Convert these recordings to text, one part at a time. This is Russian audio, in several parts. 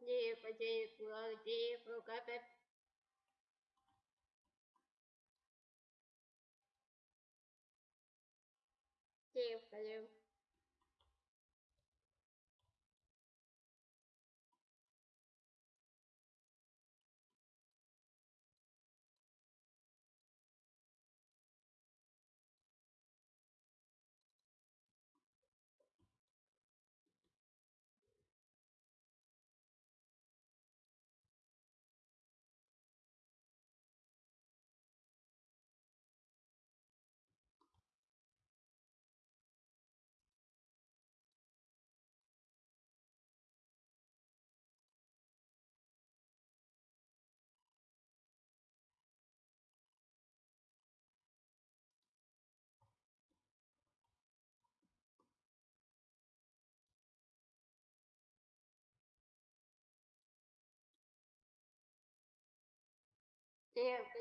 Девка, девка, девка, капец. Девка, девка. Девка,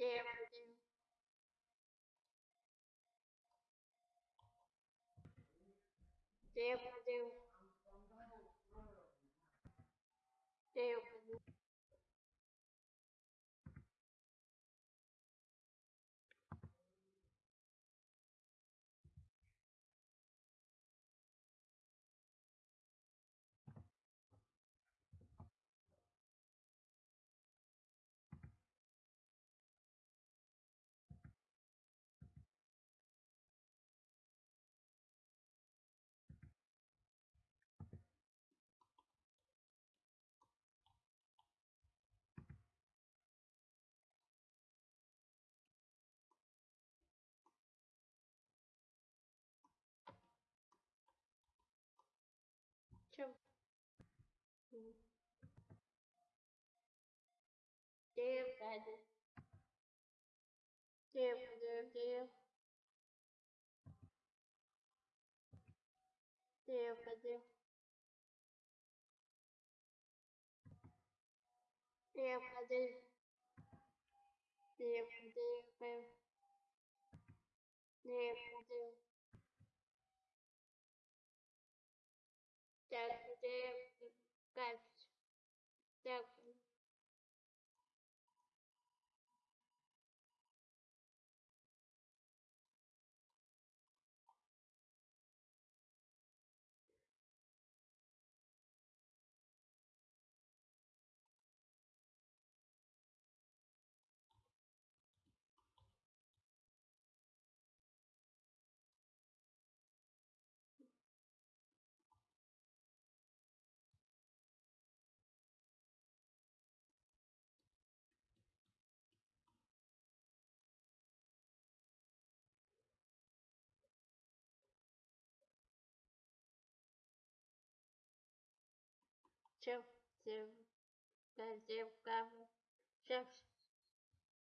chim chim chim chim chim М. Девка, девка. Девка, девка, девка. Девка, девка. Девка, девка. Девка, девка. Девка, девка. Now Chef, chef, chef, chef,